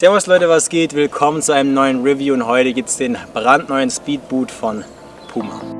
Servus Leute, was geht? Willkommen zu einem neuen Review und heute gibt es den brandneuen Speedboot von Puma.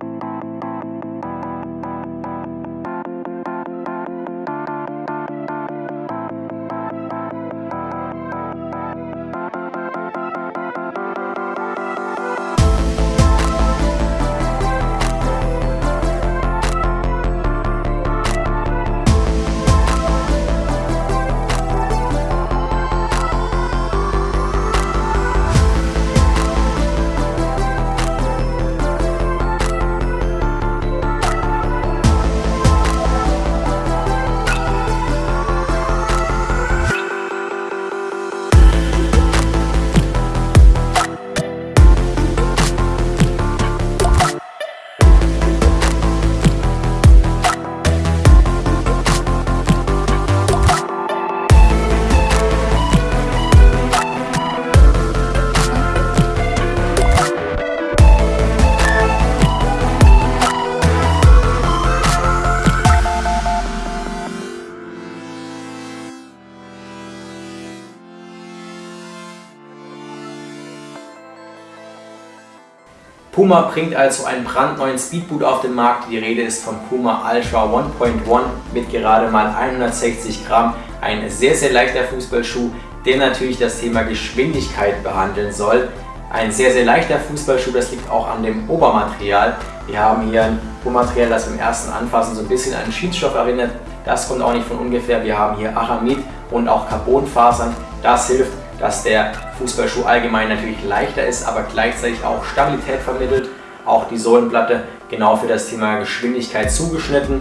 Puma bringt also einen brandneuen Speedboot auf den Markt. Die Rede ist vom Puma Ultra 1.1 mit gerade mal 160 Gramm. Ein sehr, sehr leichter Fußballschuh, der natürlich das Thema Geschwindigkeit behandeln soll. Ein sehr, sehr leichter Fußballschuh, das liegt auch an dem Obermaterial. Wir haben hier ein Obermaterial, das im ersten Anfassen so ein bisschen an Schiedsstoff erinnert. Das kommt auch nicht von ungefähr. Wir haben hier Aramid und auch Carbonfasern. Das hilft dass der Fußballschuh allgemein natürlich leichter ist, aber gleichzeitig auch Stabilität vermittelt. Auch die Sohlenplatte genau für das Thema Geschwindigkeit zugeschnitten.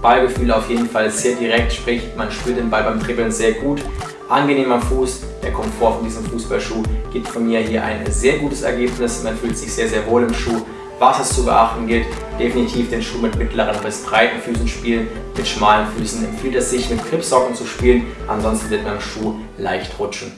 Ballgefühl auf jeden Fall sehr direkt, sprich man spürt den Ball beim Dribbeln sehr gut. Angenehmer Fuß, der Komfort von diesem Fußballschuh gibt von mir hier ein sehr gutes Ergebnis. Man fühlt sich sehr, sehr wohl im Schuh. Was es zu beachten gilt, definitiv den Schuh mit mittleren bis breiten Füßen spielen. Mit schmalen Füßen empfiehlt es sich mit Gripsocken zu spielen, ansonsten wird man im Schuh leicht rutschen.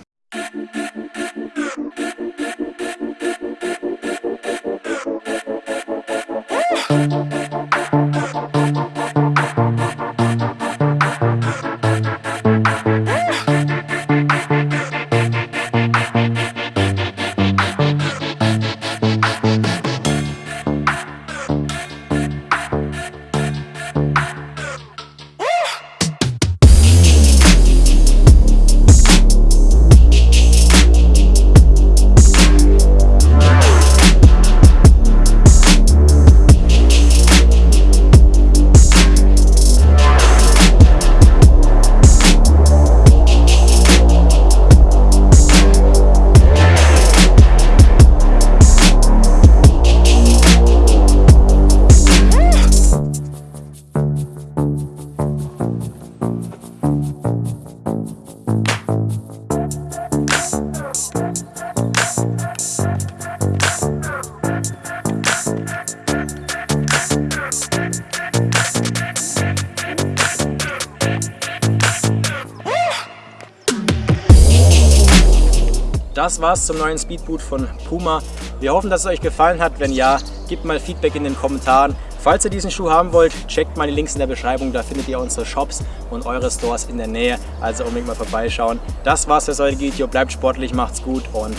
Das war's zum neuen Speedboot von Puma. Wir hoffen, dass es euch gefallen hat. Wenn ja, gebt mal Feedback in den Kommentaren. Falls ihr diesen Schuh haben wollt, checkt mal die Links in der Beschreibung. Da findet ihr unsere Shops und eure Stores in der Nähe. Also unbedingt mal vorbeischauen. Das war's für das heutige Video. Bleibt sportlich, macht's gut und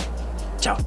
ciao.